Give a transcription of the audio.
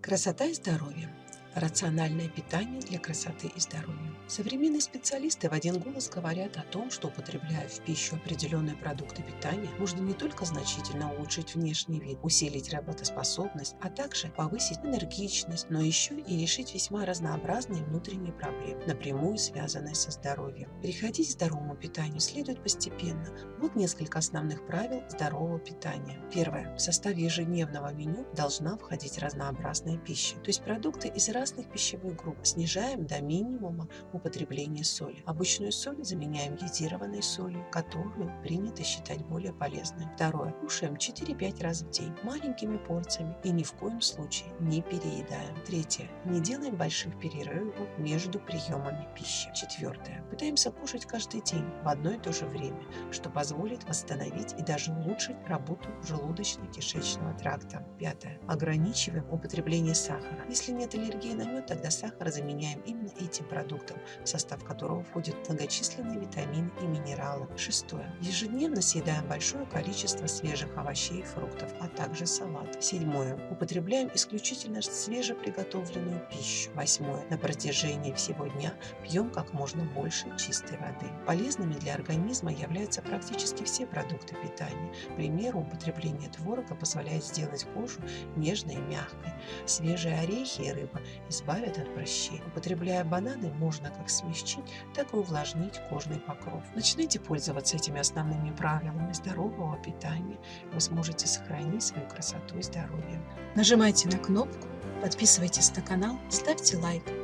Красота и здоровье. Рациональное питание для красоты и здоровья. Современные специалисты в один голос говорят о том, что употребляя в пищу определенные продукты питания, можно не только значительно улучшить внешний вид, усилить работоспособность, а также повысить энергичность, но еще и решить весьма разнообразные внутренние проблемы, напрямую связанные со здоровьем. Переходить к здоровому питанию следует постепенно. Вот несколько основных правил здорового питания. Первое. В составе ежедневного меню должна входить разнообразная пища, то есть продукты из разных пищевых групп. Снижаем до минимума употребление соли. Обычную соль заменяем йодированной солью, которую принято считать более полезной. Второе. Кушаем 4-5 раз в день маленькими порциями и ни в коем случае не переедаем. Третье. Не делаем больших перерывов между приемами пищи. Четвертое. Пытаемся кушать каждый день в одно и то же время, что позволит восстановить и даже улучшить работу желудочно-кишечного тракта. Пятое. Ограничиваем употребление сахара. Если нет аллергии мед, тогда сахар заменяем именно этим продуктом, в состав которого входят многочисленные витамины и минералы. Шестое. Ежедневно съедаем большое количество свежих овощей и фруктов, а также салат. Седьмое. Употребляем исключительно свежеприготовленную пищу. Восьмое. На протяжении всего дня пьем как можно больше чистой воды. Полезными для организма являются практически все продукты питания. К примеру, употребление творога позволяет сделать кожу нежной и мягкой. Свежие орехи и рыба избавят от прыщей. Употребляя бананы, можно как смягчить, так и увлажнить кожный покров. Начните пользоваться этими основными правилами здорового питания. Вы сможете сохранить свою красоту и здоровье. Нажимайте на кнопку, подписывайтесь на канал, ставьте лайк.